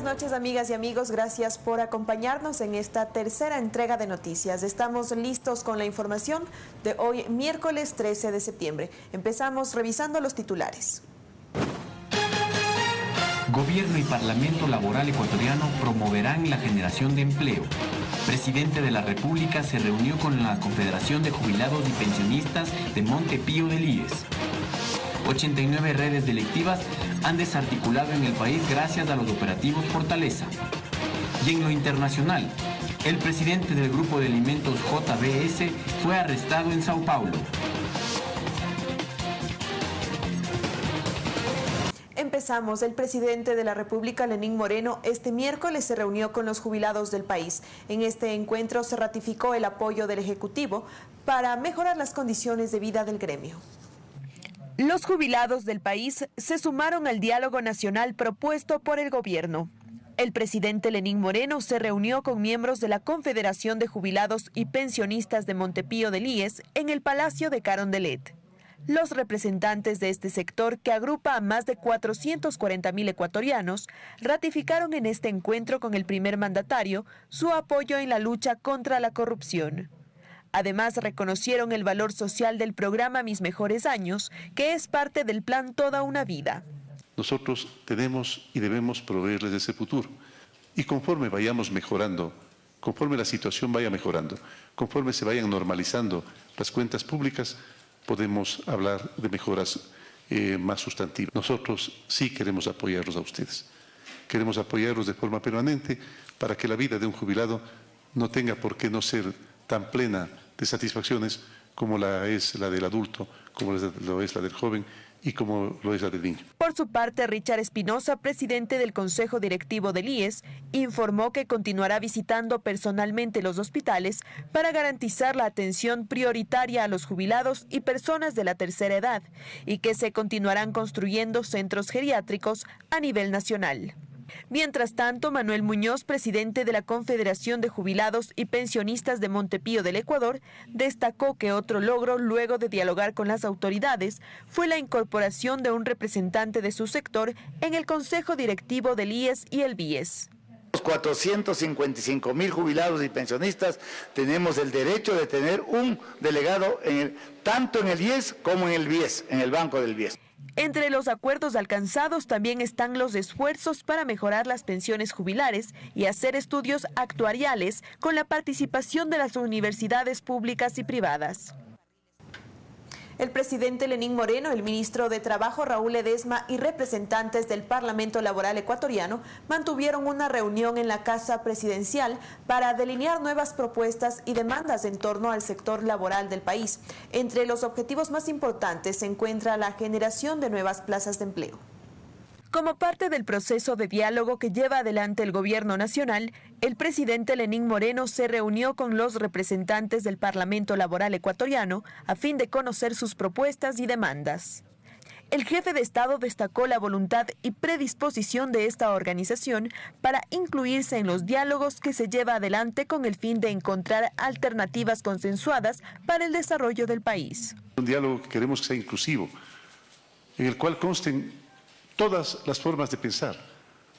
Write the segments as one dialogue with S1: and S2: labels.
S1: buenas noches amigas y amigos, gracias por acompañarnos en esta tercera entrega de noticias. Estamos listos con la información de hoy miércoles 13 de septiembre. Empezamos revisando los titulares.
S2: Gobierno y Parlamento Laboral Ecuatoriano promoverán la generación de empleo. Presidente de la República se reunió con la Confederación de Jubilados y Pensionistas de Montepío del IES. 89 redes delictivas han desarticulado en el país gracias a los operativos Fortaleza. Y en lo internacional, el presidente del Grupo de Alimentos JBS fue arrestado en Sao Paulo.
S1: Empezamos. El presidente de la República, Lenín Moreno, este miércoles se reunió con los jubilados del país. En este encuentro se ratificó el apoyo del Ejecutivo para mejorar las condiciones de vida del gremio. Los jubilados del país se sumaron al diálogo nacional propuesto por el gobierno. El presidente Lenín Moreno se reunió con miembros de la Confederación de Jubilados y Pensionistas de Montepío del IES en el Palacio de Carondelet. Los representantes de este sector, que agrupa a más de 440 mil ecuatorianos, ratificaron en este encuentro con el primer mandatario su apoyo en la lucha contra la corrupción. Además, reconocieron el valor social del programa Mis Mejores Años, que es parte del plan Toda una Vida.
S3: Nosotros tenemos y debemos proveerles ese futuro. Y conforme vayamos mejorando, conforme la situación vaya mejorando, conforme se vayan normalizando las cuentas públicas, podemos hablar de mejoras eh, más sustantivas. Nosotros sí queremos apoyarlos a ustedes. Queremos apoyarlos de forma permanente para que la vida de un jubilado no tenga por qué no ser tan plena de satisfacciones como la es la del adulto, como lo es la del joven y como lo es la del niño.
S1: Por su parte, Richard Espinosa, presidente del Consejo Directivo del IES, informó que continuará visitando personalmente los hospitales para garantizar la atención prioritaria a los jubilados y personas de la tercera edad y que se continuarán construyendo centros geriátricos a nivel nacional. Mientras tanto, Manuel Muñoz, presidente de la Confederación de Jubilados y Pensionistas de Montepío del Ecuador, destacó que otro logro, luego de dialogar con las autoridades, fue la incorporación de un representante de su sector en el Consejo Directivo del IES y el BIES.
S4: Los 455 mil jubilados y pensionistas tenemos el derecho de tener un delegado tanto en el IES como en el BIES, en el Banco del BIES.
S1: Entre los acuerdos alcanzados también están los esfuerzos para mejorar las pensiones jubilares y hacer estudios actuariales con la participación de las universidades públicas y privadas. El presidente Lenín Moreno, el ministro de Trabajo Raúl Edesma y representantes del Parlamento Laboral Ecuatoriano mantuvieron una reunión en la Casa Presidencial para delinear nuevas propuestas y demandas en torno al sector laboral del país. Entre los objetivos más importantes se encuentra la generación de nuevas plazas de empleo. Como parte del proceso de diálogo que lleva adelante el gobierno nacional, el presidente Lenín Moreno se reunió con los representantes del Parlamento Laboral Ecuatoriano a fin de conocer sus propuestas y demandas. El jefe de Estado destacó la voluntad y predisposición de esta organización para incluirse en los diálogos que se lleva adelante con el fin de encontrar alternativas consensuadas para el desarrollo del país.
S3: Un diálogo que queremos que sea inclusivo, en el cual consten todas las formas de pensar.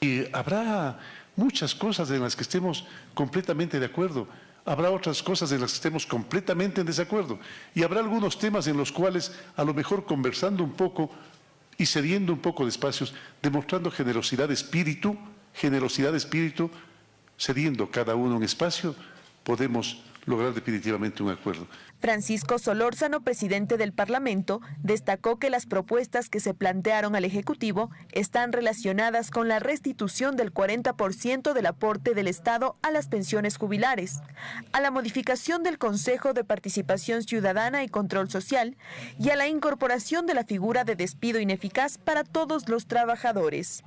S3: Y habrá muchas cosas en las que estemos completamente de acuerdo, habrá otras cosas en las que estemos completamente en desacuerdo y habrá algunos temas en los cuales a lo mejor conversando un poco y cediendo un poco de espacios, demostrando generosidad de espíritu, generosidad de espíritu, cediendo cada uno un espacio, podemos lograr definitivamente un acuerdo.
S1: Francisco Solórzano, presidente del Parlamento, destacó que las propuestas que se plantearon al Ejecutivo están relacionadas con la restitución del 40% del aporte del Estado a las pensiones jubilares, a la modificación del Consejo de Participación Ciudadana y Control Social y a la incorporación de la figura de despido ineficaz para todos los trabajadores.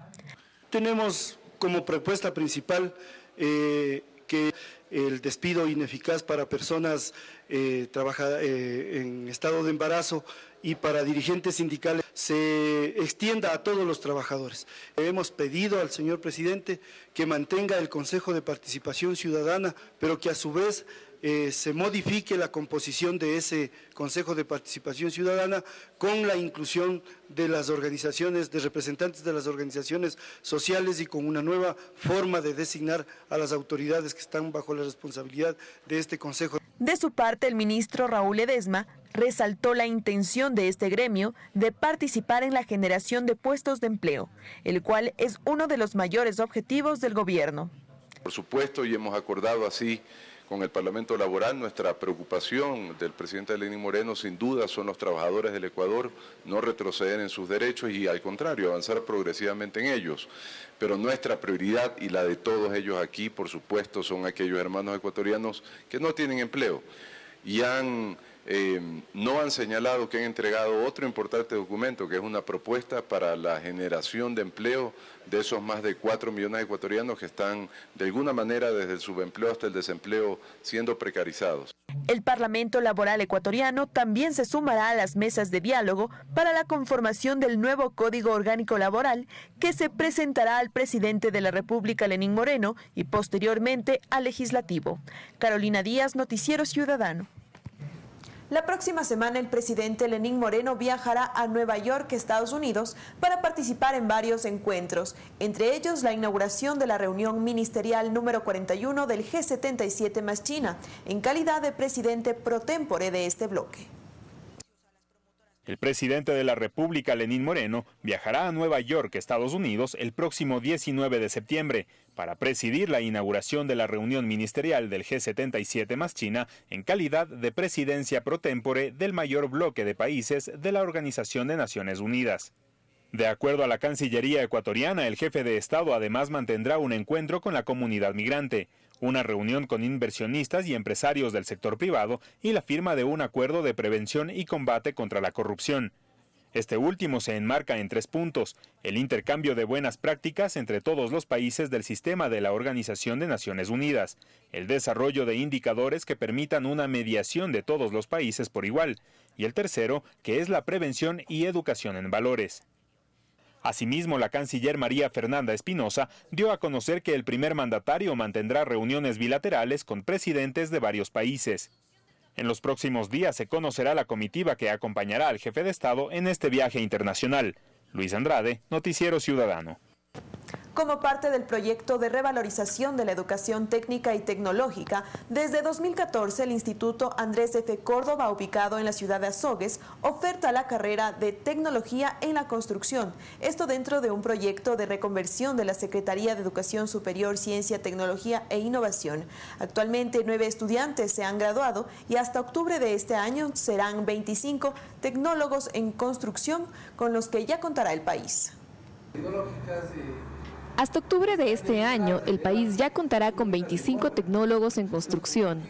S5: Tenemos como propuesta principal eh, que el despido ineficaz para personas eh, eh, en estado de embarazo y para dirigentes sindicales se extienda a todos los trabajadores. Hemos pedido al señor presidente que mantenga el Consejo de Participación Ciudadana, pero que a su vez eh, se modifique la composición de ese Consejo de Participación Ciudadana con la inclusión de las organizaciones, de representantes de las organizaciones sociales y con una nueva forma de designar a las autoridades que están bajo la responsabilidad de este Consejo.
S1: De su parte, el ministro Raúl Edesma resaltó la intención de este gremio de participar en la generación de puestos de empleo, el cual es uno de los mayores objetivos del gobierno.
S6: Por supuesto, y hemos acordado así con el Parlamento Laboral. Nuestra preocupación del presidente Lenín Moreno sin duda son los trabajadores del Ecuador, no retroceder en sus derechos y al contrario, avanzar progresivamente en ellos. Pero nuestra prioridad y la de todos ellos aquí, por supuesto, son aquellos hermanos ecuatorianos que no tienen empleo y han eh, no han señalado que han entregado otro importante documento, que es una propuesta para la generación de empleo de esos más de 4 millones de ecuatorianos que están de alguna manera desde el subempleo hasta el desempleo siendo precarizados.
S1: El Parlamento Laboral Ecuatoriano también se sumará a las mesas de diálogo para la conformación del nuevo Código Orgánico Laboral que se presentará al presidente de la República, Lenín Moreno, y posteriormente al legislativo. Carolina Díaz, Noticiero Ciudadano. La próxima semana el presidente Lenín Moreno viajará a Nueva York, Estados Unidos, para participar en varios encuentros, entre ellos la inauguración de la reunión ministerial número 41 del G77 más China, en calidad de presidente pro tempore de este bloque.
S7: El presidente de la República, Lenín Moreno, viajará a Nueva York, Estados Unidos, el próximo 19 de septiembre para presidir la inauguración de la reunión ministerial del G77 más China en calidad de presidencia pro tempore del mayor bloque de países de la Organización de Naciones Unidas. De acuerdo a la Cancillería ecuatoriana, el jefe de Estado además mantendrá un encuentro con la comunidad migrante una reunión con inversionistas y empresarios del sector privado y la firma de un acuerdo de prevención y combate contra la corrupción. Este último se enmarca en tres puntos, el intercambio de buenas prácticas entre todos los países del sistema de la Organización de Naciones Unidas, el desarrollo de indicadores que permitan una mediación de todos los países por igual, y el tercero, que es la prevención y educación en valores. Asimismo, la canciller María Fernanda Espinosa dio a conocer que el primer mandatario mantendrá reuniones bilaterales con presidentes de varios países. En los próximos días se conocerá la comitiva que acompañará al jefe de Estado en este viaje internacional. Luis Andrade, Noticiero Ciudadano.
S1: Como parte del proyecto de revalorización de la educación técnica y tecnológica, desde 2014 el Instituto Andrés F. Córdoba, ubicado en la ciudad de Azogues, oferta la carrera de Tecnología en la Construcción. Esto dentro de un proyecto de reconversión de la Secretaría de Educación Superior, Ciencia, Tecnología e Innovación. Actualmente nueve estudiantes se han graduado y hasta octubre de este año serán 25 tecnólogos en construcción con los que ya contará el país.
S8: Hasta octubre de este año, el país ya contará con 25 tecnólogos en construcción.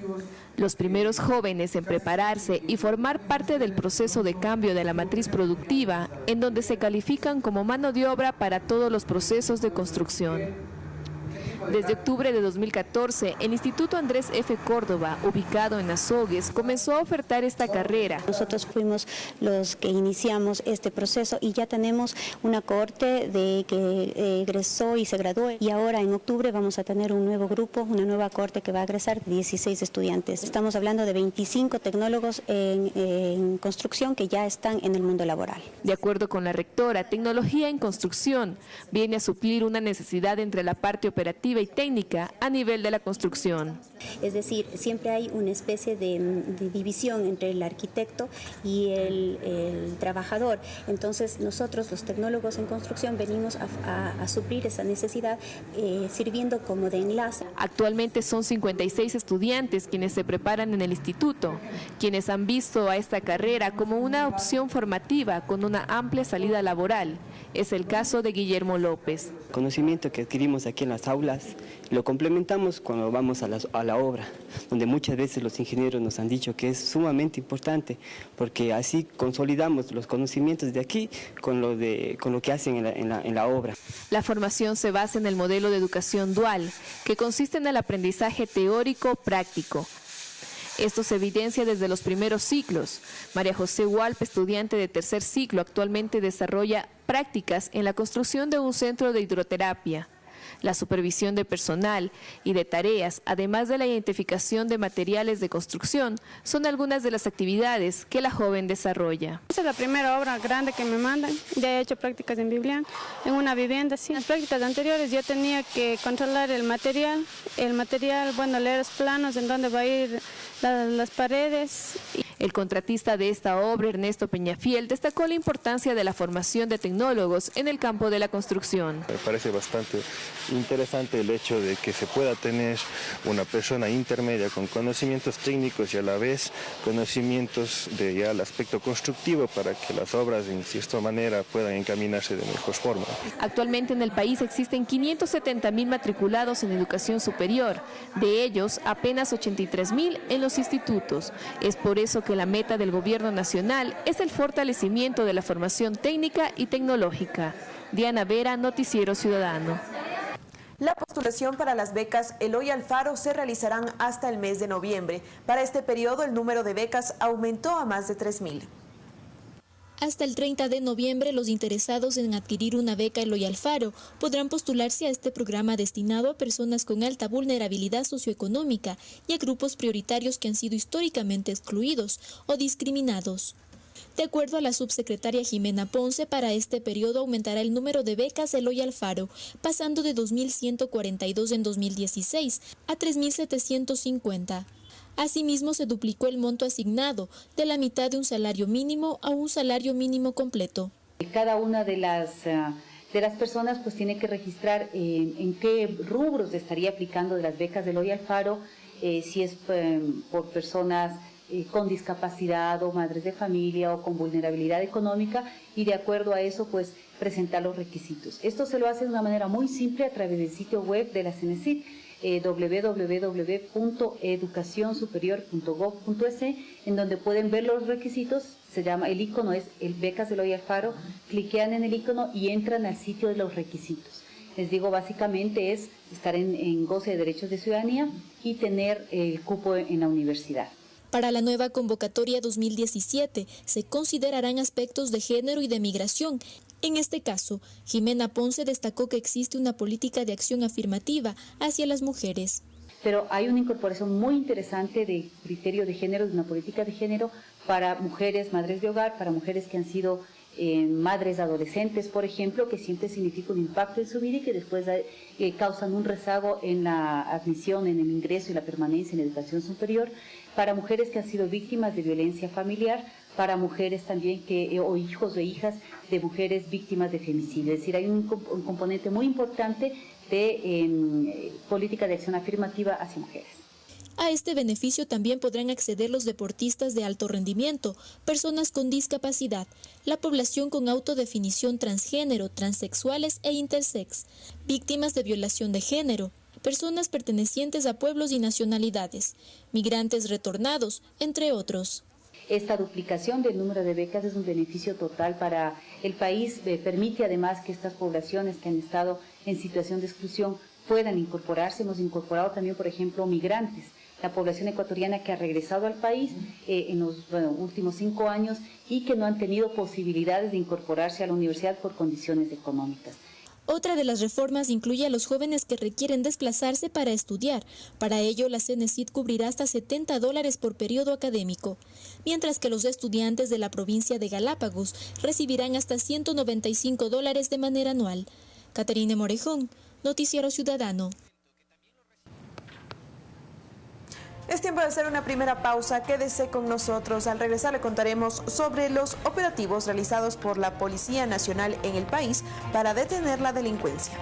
S8: Los primeros jóvenes en prepararse y formar parte del proceso de cambio de la matriz productiva, en donde se califican como mano de obra para todos los procesos de construcción. Desde octubre de 2014, el Instituto Andrés F. Córdoba, ubicado en Azogues, comenzó a ofertar esta carrera.
S9: Nosotros fuimos los que iniciamos este proceso y ya tenemos una cohorte de que eh, egresó y se graduó y ahora en octubre vamos a tener un nuevo grupo, una nueva cohorte que va a egresar 16 estudiantes. Estamos hablando de 25 tecnólogos en, en construcción que ya están en el mundo laboral.
S8: De acuerdo con la rectora, tecnología en construcción viene a suplir una necesidad entre la parte operativa y técnica a nivel de la construcción.
S9: Es decir, siempre hay una especie de, división entre el arquitecto y el, trabajador. Entonces nosotros los tecnólogos en construcción venimos a, suplir esa necesidad eh, sirviendo como de enlace.
S8: Actualmente son 56 estudiantes quienes se preparan en el instituto, quienes han visto a esta carrera como una opción formativa con una amplia salida laboral. Es el caso de Guillermo López.
S10: Conocimiento que adquirimos aquí en las aulas lo complementamos cuando vamos a la, obra, donde muchas veces los ingenieros nos han dicho que es sumamente importante, porque así consolidamos los conocimientos de aquí con lo, de, con lo que hacen en la, en la obra.
S8: La formación se basa en el modelo de educación dual, que consiste en el aprendizaje teórico-práctico, esto se evidencia desde los primeros ciclos. María José Hualp, estudiante de tercer ciclo, actualmente desarrolla prácticas en la construcción de un centro de hidroterapia. La supervisión de personal y de tareas, además de la identificación de materiales de construcción, son algunas de las actividades que la joven desarrolla.
S11: Esta es la primera obra grande que me mandan. Ya he hecho prácticas en Biblián, en una vivienda. Sí. En las prácticas anteriores yo tenía que controlar el material, el material, bueno, leer los planos en dónde va a ir las paredes.
S8: El contratista de esta obra, Ernesto Peñafiel, destacó la importancia de la formación de tecnólogos en el campo de la construcción.
S12: Me parece bastante interesante el hecho de que se pueda tener una persona intermedia con conocimientos técnicos y a la vez conocimientos de ya el aspecto constructivo para que las obras en cierta manera puedan encaminarse de mejor forma.
S8: Actualmente en el país existen 570 mil matriculados en educación superior, de ellos apenas 83 mil en los institutos. Es por eso que la meta del gobierno nacional es el fortalecimiento de la formación técnica y tecnológica. Diana Vera, Noticiero Ciudadano.
S1: La postulación para las becas Eloy Alfaro se realizarán hasta el mes de noviembre. Para este periodo el número de becas aumentó a más de 3.000.
S13: Hasta el 30 de noviembre, los interesados en adquirir una beca Eloy Alfaro podrán postularse a este programa destinado a personas con alta vulnerabilidad socioeconómica y a grupos prioritarios que han sido históricamente excluidos o discriminados. De acuerdo a la subsecretaria Jimena Ponce, para este periodo aumentará el número de becas Eloy Alfaro, pasando de 2.142 en 2016 a 3.750. Asimismo, se duplicó el monto asignado de la mitad de un salario mínimo a un salario mínimo completo.
S14: Cada una de las, eh, de las personas pues tiene que registrar en qué rubros estaría aplicando de las becas de Loy Alfaro, eh, si es eh, por personas con discapacidad o madres de familia o con vulnerabilidad económica y de acuerdo a eso pues presentar los requisitos. Esto se lo hace de una manera muy simple a través del sitio web de la CNCIT eh, www.educacionsuperior.gov.es, en donde pueden ver los requisitos. Se llama, el icono es el Becas de Loy Faro, cliquean en el icono y entran al sitio de los requisitos. Les digo, básicamente es estar en goce de derechos de ciudadanía y tener el cupo en la universidad.
S13: Para la nueva convocatoria 2017 se considerarán aspectos de género y de migración en este caso, Jimena Ponce destacó que existe una política de acción afirmativa hacia las mujeres.
S14: Pero hay una incorporación muy interesante de criterio de género, de una política de género para mujeres, madres de hogar, para mujeres que han sido eh, madres adolescentes, por ejemplo, que siempre significa un impacto en su vida y que después eh, causan un rezago en la admisión, en el ingreso y la permanencia en educación superior, para mujeres que han sido víctimas de violencia familiar, para mujeres también que, eh, o hijos o hijas de mujeres víctimas de femicidio. Es decir, hay un, componente muy importante de em, política de acción afirmativa hacia mujeres.
S13: A este beneficio también podrán acceder los deportistas de alto rendimiento, personas con discapacidad, la población con autodefinición transgénero, transexuales e intersex, víctimas de violación de género, personas pertenecientes a pueblos y nacionalidades, migrantes retornados, entre otros.
S14: Esta duplicación del número de becas es un beneficio total para el país, permite además que estas poblaciones que han estado en situación de exclusión puedan incorporarse. Hemos incorporado también, por ejemplo, migrantes, la población ecuatoriana que ha regresado al país eh, en los últimos cinco años y que no han tenido posibilidades de incorporarse a la universidad por condiciones económicas.
S13: Otra de las reformas incluye a los jóvenes que requieren desplazarse para estudiar. Para ello, la CNCID cubrirá hasta 70 dólares por periodo académico, mientras que los estudiantes de la provincia de Galápagos recibirán hasta 195 dólares de manera anual. Caterine Morejón, Noticiero Ciudadano.
S1: Es tiempo de hacer una primera pausa. Quédese con nosotros. Al regresar le contaremos sobre los operativos realizados por la Policía Nacional en el país para detener la delincuencia.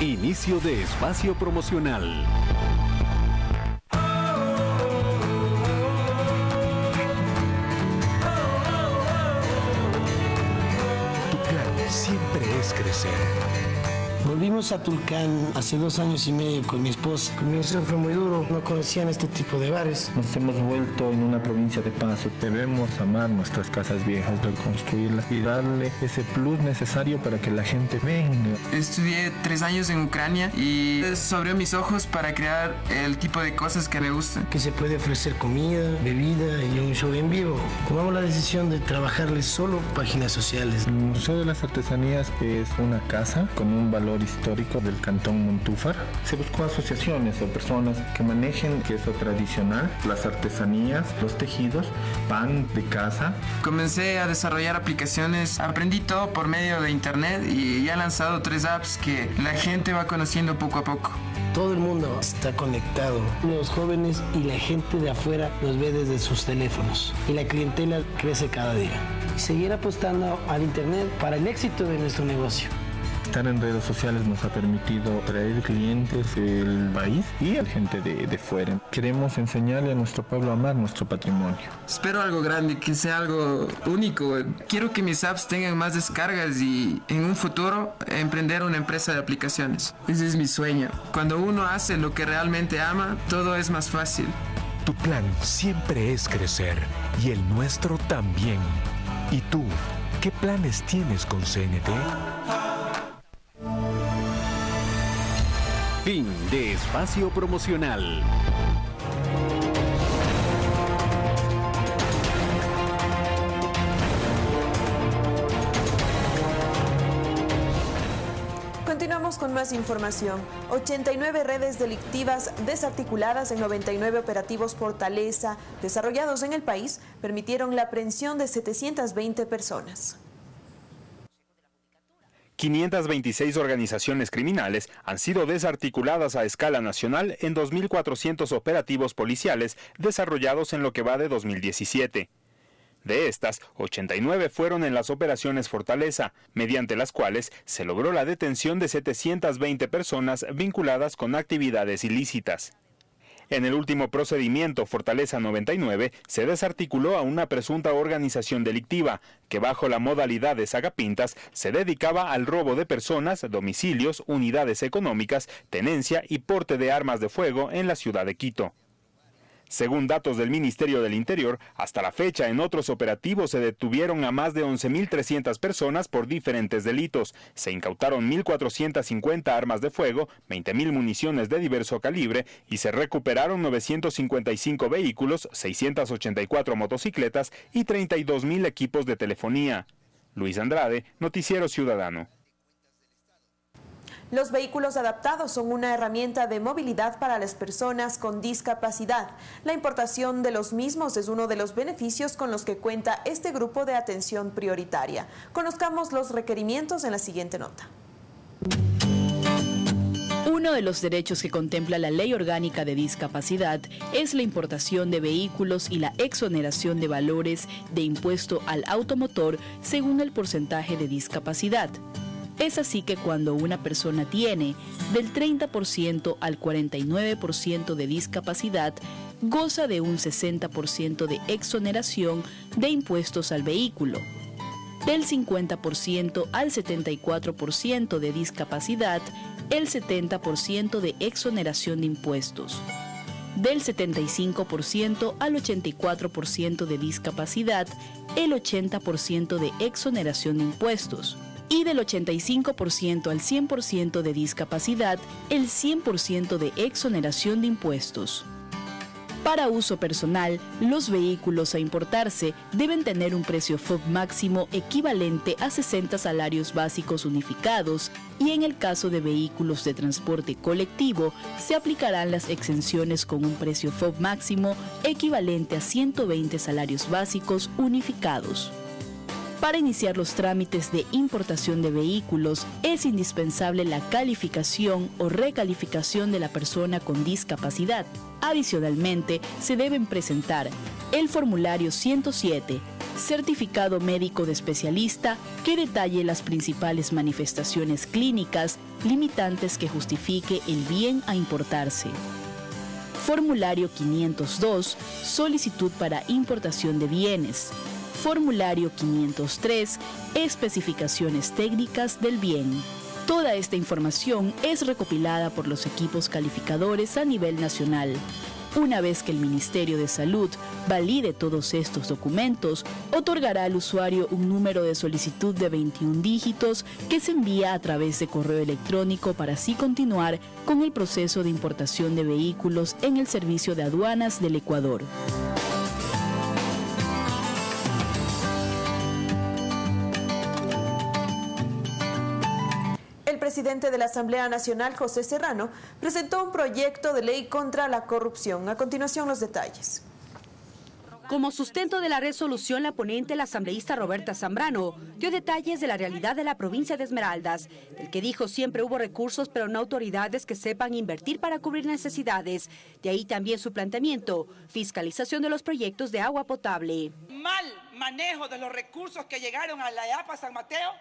S15: Inicio de espacio promocional. crecer.
S16: Volvimos a Tulcán hace dos años y medio con mi esposa. Comienzo fue muy duro, no conocían este tipo de bares.
S17: Nos hemos vuelto en una provincia de paso. Debemos amar nuestras casas viejas, reconstruirlas y darle ese plus necesario para que la gente venga.
S18: Estudié tres años en Ucrania y eso abrió mis ojos para crear el tipo de cosas que me gustan.
S16: Que se puede ofrecer comida, bebida y un show en vivo. Tomamos la decisión de trabajarles solo páginas sociales.
S17: El Museo de las Artesanías es una casa con un valor histórico del Cantón Montúfar. Se buscó asociaciones o personas que manejen queso tradicional, las artesanías, los tejidos, pan de casa.
S18: Comencé a desarrollar aplicaciones, aprendí todo por medio de internet y ya he lanzado tres apps que la gente va conociendo poco a poco.
S16: Todo el mundo está conectado. Los jóvenes y la gente de afuera nos ve desde sus teléfonos y la clientela crece cada día. Seguir apostando al Internet para el éxito de nuestro negocio.
S17: Estar en redes sociales nos ha permitido traer clientes del país y a gente de, de, fuera. Queremos enseñarle a nuestro pueblo a amar nuestro patrimonio.
S18: Espero algo grande, que sea algo único. Quiero que mis apps tengan más descargas y en un futuro emprender una empresa de aplicaciones. Ese es mi sueño. Cuando uno hace lo que realmente ama, todo es más fácil.
S15: Tu plan siempre es crecer y el nuestro también. ¿Y tú? ¿Qué planes tienes con CNT? Fin de espacio promocional.
S1: Continuamos con más información. 89 redes delictivas desarticuladas en 99 operativos Fortaleza desarrollados en el país permitieron la aprehensión de 720 personas.
S7: 526 organizaciones criminales han sido desarticuladas a escala nacional en 2.400 operativos policiales desarrollados en lo que va de 2017. De estas, 89 fueron en las operaciones Fortaleza, mediante las cuales se logró la detención de 720 personas vinculadas con actividades ilícitas. En el último procedimiento, Fortaleza 99, se desarticuló a una presunta organización delictiva que bajo la modalidad de sagapintas se dedicaba al robo de personas, domicilios, unidades económicas, tenencia y porte de armas de fuego en la ciudad de Quito. Según datos del Ministerio del Interior, hasta la fecha en otros operativos se detuvieron a más de 11.300 personas por diferentes delitos. Se incautaron 1.450 armas de fuego, 20.000 municiones de diverso calibre y se recuperaron 955 vehículos, 684 motocicletas y 32.000 equipos de telefonía. Luis Andrade, Noticiero Ciudadano.
S1: Los vehículos adaptados son una herramienta de movilidad para las personas con discapacidad. La importación de los mismos es uno de los beneficios con los que cuenta este grupo de atención prioritaria. Conozcamos los requerimientos en la siguiente nota.
S19: Uno de los derechos que contempla la Ley Orgánica de Discapacidad es la importación de vehículos y la exoneración de valores de impuesto al automotor según el porcentaje de discapacidad. Es así que cuando una persona tiene del 30% al 49% de discapacidad, goza de un 60% de exoneración de impuestos al vehículo. Del 50% al 74% de discapacidad, el 70% de exoneración de impuestos. Del 75% al 84% de discapacidad, el 80% de exoneración de impuestos y del 85% al 100% de discapacidad, el 100% de exoneración de impuestos. Para uso personal, los vehículos a importarse deben tener un precio FOB máximo equivalente a 60 salarios básicos unificados y en el caso de vehículos de transporte colectivo se aplicarán las exenciones con un precio FOB máximo equivalente a 120 salarios básicos unificados. Para iniciar los trámites de importación de vehículos es indispensable la calificación o recalificación de la persona con discapacidad. Adicionalmente, se deben presentar el formulario 107, certificado médico de especialista que detalle las principales manifestaciones clínicas limitantes que justifique el bien a importarse. Formulario 502, solicitud para importación de bienes. Formulario 503, especificaciones técnicas del bien. Toda esta información es recopilada por los equipos calificadores a nivel nacional. Una vez que el Ministerio de Salud valide todos estos documentos, otorgará al usuario un número de solicitud de 21 dígitos que se envía a través de correo electrónico para así continuar con el proceso de importación de vehículos en el Servicio de Aduanas del Ecuador.
S1: Presidente de la Asamblea Nacional, José Serrano, presentó un proyecto de ley contra la corrupción. A continuación, los detalles.
S20: Como sustento de la resolución, la ponente, la asambleísta Roberta Zambrano, dio detalles de la realidad de la provincia de Esmeraldas, del que dijo siempre hubo recursos, pero no autoridades que sepan invertir para cubrir necesidades. De ahí también su planteamiento, fiscalización de los proyectos de agua potable.
S21: Mal manejo de los recursos que llegaron a la EAPA San Mateo,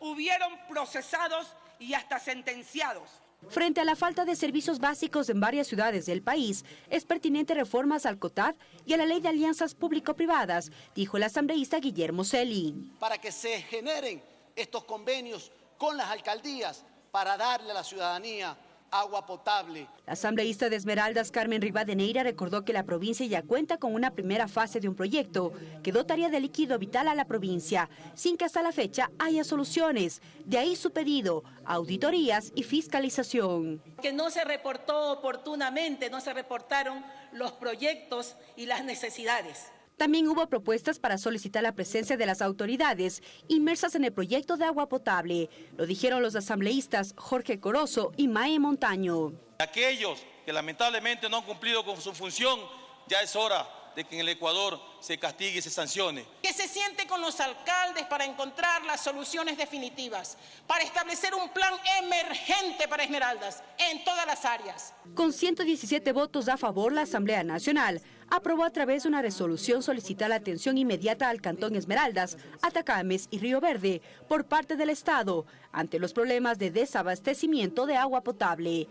S21: hubieron procesados y hasta sentenciados.
S20: Frente a la falta de servicios básicos en varias ciudades del país, es pertinente reformas al COTAD y a la Ley de Alianzas Público-Privadas, dijo el asambleísta Guillermo Celi.
S22: Para que se generen estos convenios con las alcaldías para darle a la ciudadanía agua potable.
S20: La asambleísta de Esmeraldas, Carmen Rivadeneira, recordó que la provincia ya cuenta con una primera fase de un proyecto que dotaría de líquido vital a la provincia, sin que hasta la fecha haya soluciones. De ahí su pedido, auditorías y fiscalización.
S23: Que no se reportó oportunamente, no se reportaron los proyectos y las necesidades.
S20: También hubo propuestas para solicitar la presencia de las autoridades inmersas en el proyecto de agua potable. Lo dijeron los asambleístas Jorge Corozo y Mae Montaño.
S24: Aquellos que lamentablemente no han cumplido con su función, ya es hora de que en el Ecuador se castigue y se sancione.
S23: Que se siente con los alcaldes para encontrar las soluciones definitivas, para establecer un plan emergente para Esmeraldas en todas las áreas.
S20: Con 117 votos a favor, la Asamblea Nacional aprobó a través de una resolución solicitar la atención inmediata al Cantón Esmeraldas, Atacames y Río Verde por parte del Estado ante los problemas de desabastecimiento de agua potable.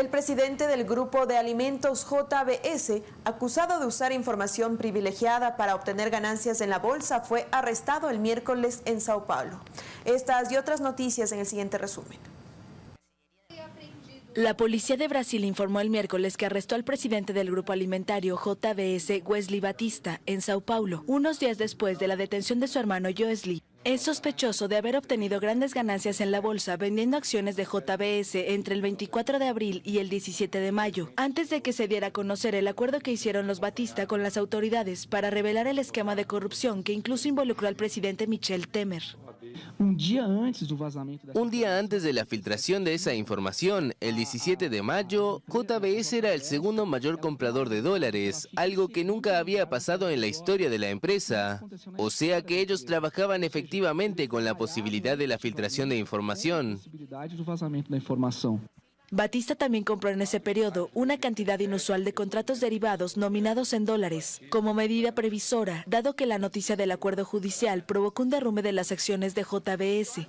S1: El presidente del grupo de alimentos JBS, acusado de usar información privilegiada para obtener ganancias en la bolsa, fue arrestado el miércoles en Sao Paulo. Estas y otras noticias en el siguiente resumen.
S25: La policía de Brasil informó el miércoles que arrestó al presidente del grupo alimentario JBS, Wesley Batista, en Sao Paulo, unos días después de la detención de su hermano Joesley. Es sospechoso de haber obtenido grandes ganancias en la bolsa vendiendo acciones de JBS entre el 24 de abril y el 17 de mayo, antes de que se diera a conocer el acuerdo que hicieron los Batista con las autoridades para revelar el esquema de corrupción que incluso involucró al presidente Michel Temer.
S26: Un día antes de la filtración de esa información, el 17 de mayo, JBS era el segundo mayor comprador de dólares, algo que nunca había pasado en la historia de la empresa. O sea que ellos trabajaban efectivamente con la posibilidad de la filtración de información.
S25: Batista también compró en ese periodo una cantidad inusual de contratos derivados nominados en dólares, como medida previsora, dado que la noticia del acuerdo judicial provocó un derrumbe de las acciones de JBS.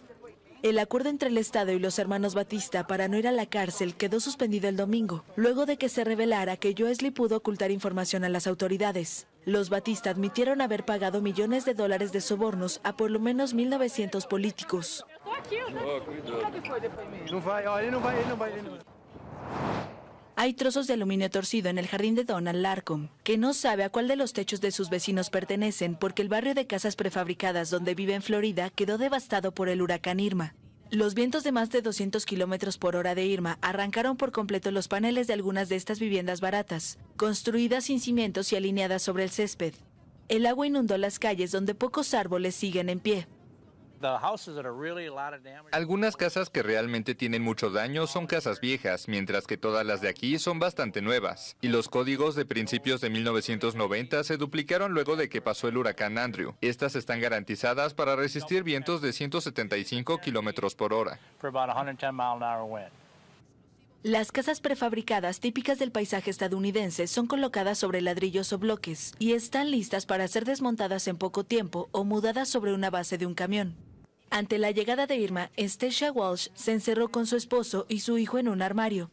S25: El acuerdo entre el Estado y los hermanos Batista para no ir a la cárcel quedó suspendido el domingo, luego de que se revelara que Joesley pudo ocultar información a las autoridades. Los Batista admitieron haber pagado millones de dólares de sobornos a por lo menos 1.900 políticos. Hay trozos de aluminio torcido en el jardín de Donald Larcom, que no sabe a cuál de los techos de sus vecinos pertenecen porque el barrio de casas prefabricadas donde vive en Florida quedó devastado por el huracán Irma. Los vientos de más de 200 kilómetros por hora de Irma arrancaron por completo los paneles de algunas de estas viviendas baratas, construidas sin cimientos y alineadas sobre el césped. El agua inundó las calles donde pocos árboles siguen en pie.
S27: Algunas casas que realmente tienen mucho daño son casas viejas, mientras que todas las de aquí son bastante nuevas. Y los códigos de principios de 1990 se duplicaron luego de que pasó el huracán Andrew. Estas están garantizadas para resistir vientos de 175 kilómetros por hora.
S25: Las casas prefabricadas típicas del paisaje estadounidense son colocadas sobre ladrillos o bloques y están listas para ser desmontadas en poco tiempo o mudadas sobre una base de un camión. Ante la llegada de Irma, Stacia Walsh se encerró con su esposo y su hijo en un armario.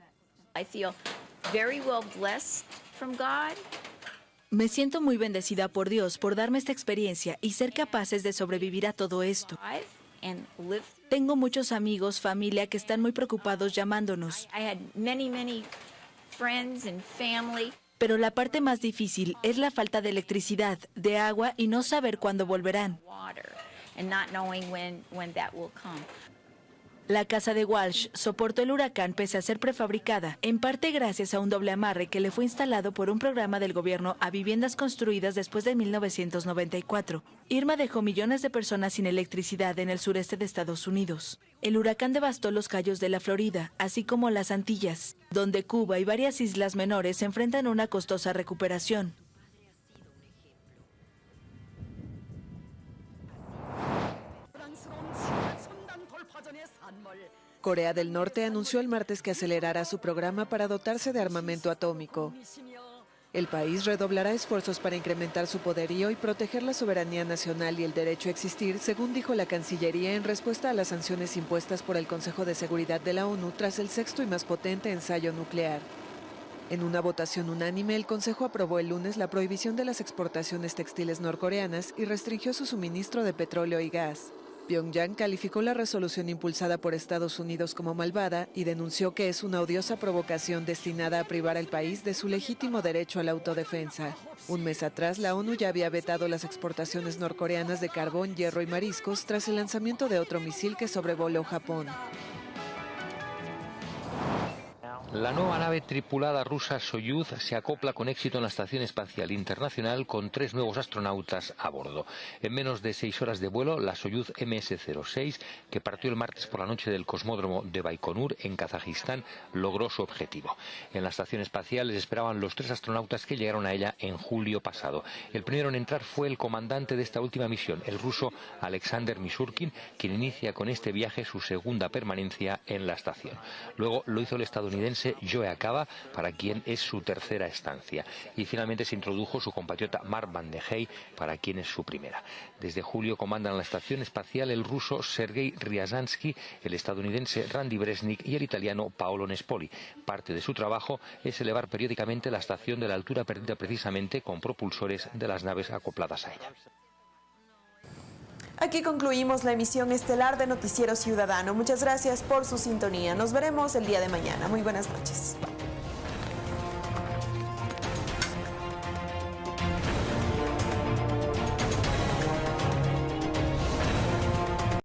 S25: Me siento muy bendecida por Dios por darme esta experiencia y ser capaces de sobrevivir a todo esto. Tengo muchos amigos, familia que están muy preocupados llamándonos. Pero la parte más difícil es la falta de electricidad, de agua y no saber cuándo volverán. La casa de Walsh soportó el huracán pese a ser prefabricada, en parte gracias a un doble amarre que le fue instalado por un programa del gobierno a viviendas construidas después de 1994. Irma dejó millones de personas sin electricidad en el sureste de Estados Unidos. El huracán devastó los callos de la Florida, así como las Antillas, donde Cuba y varias islas menores enfrentan una costosa recuperación.
S28: Corea del Norte anunció el martes que acelerará su programa para dotarse de armamento atómico. El país redoblará esfuerzos para incrementar su poderío y proteger la soberanía nacional y el derecho a existir, según dijo la Cancillería en respuesta a las sanciones impuestas por el Consejo de Seguridad de la ONU tras el sexto y más potente ensayo nuclear. En una votación unánime, el Consejo aprobó el lunes la prohibición de las exportaciones textiles norcoreanas y restringió su suministro de petróleo y gas. Pyongyang calificó la resolución impulsada por Estados Unidos como malvada y denunció que es una odiosa provocación destinada a privar al país de su legítimo derecho a la autodefensa. Un mes atrás, la ONU ya había vetado las exportaciones norcoreanas de carbón, hierro y mariscos tras el lanzamiento de otro misil que sobrevoló Japón.
S29: La nueva nave tripulada rusa Soyuz se acopla con éxito en la Estación Espacial Internacional con tres nuevos astronautas a bordo. En menos de seis horas de vuelo, la Soyuz MS-06, que partió el martes por la noche del cosmódromo de Baikonur en Kazajistán, logró su objetivo. En la Estación Espacial les esperaban los tres astronautas que llegaron a ella en julio pasado. El primero en entrar fue el comandante de esta última misión, el ruso Alexander Misurkin, quien inicia con este viaje su segunda permanencia en la estación. Luego lo hizo el estadounidense Joe Acaba, para quien es su tercera estancia. Y finalmente se introdujo su compatriota Mark Van de Hey, para quien es su primera. Desde julio comandan la estación espacial el ruso Sergei Ryazansky, el estadounidense Randy Bresnik y el italiano Paolo Nespoli. Parte de su trabajo es elevar periódicamente la estación de la altura perdida precisamente con propulsores de las naves acopladas a ella.
S1: Aquí concluimos la emisión estelar de Noticiero Ciudadano. Muchas gracias por su sintonía. Nos veremos el día de mañana. Muy buenas noches.